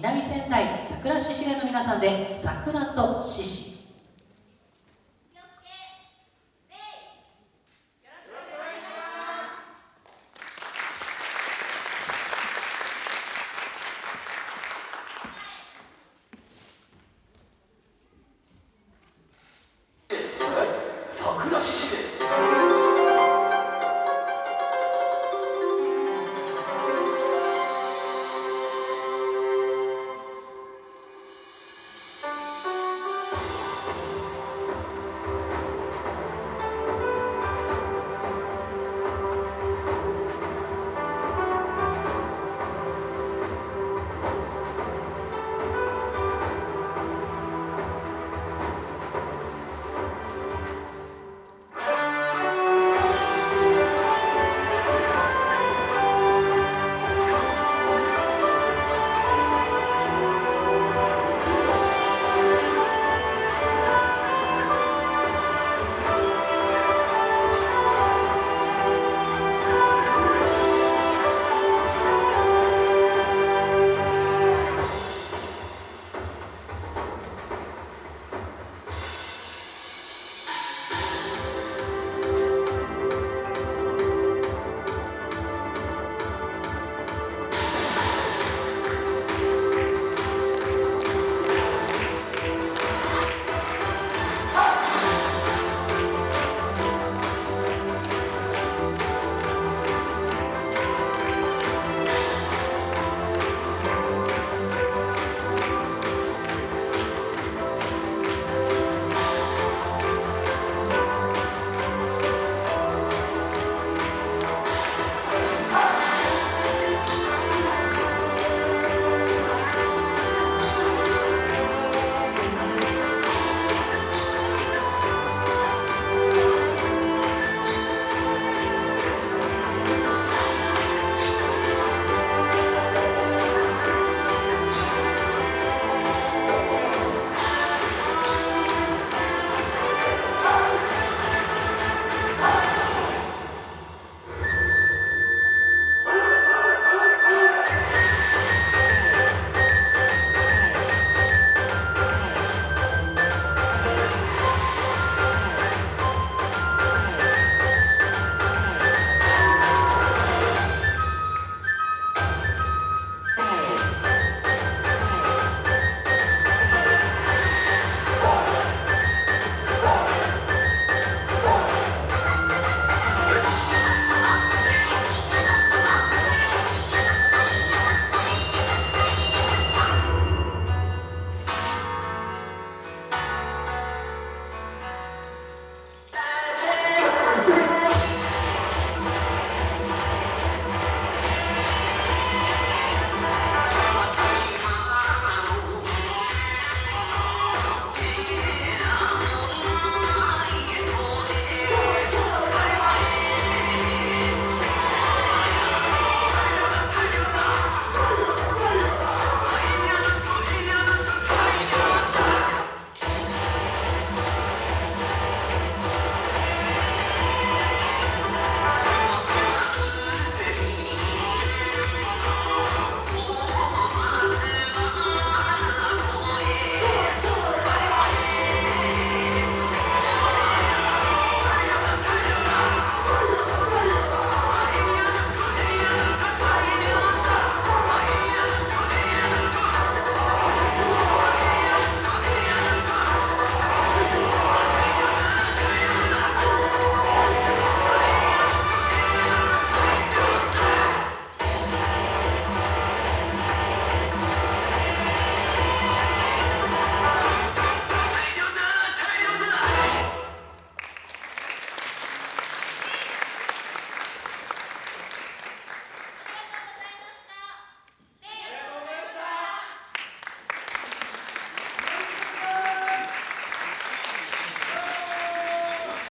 南仙台桜獅子会の皆さんで桜と獅子。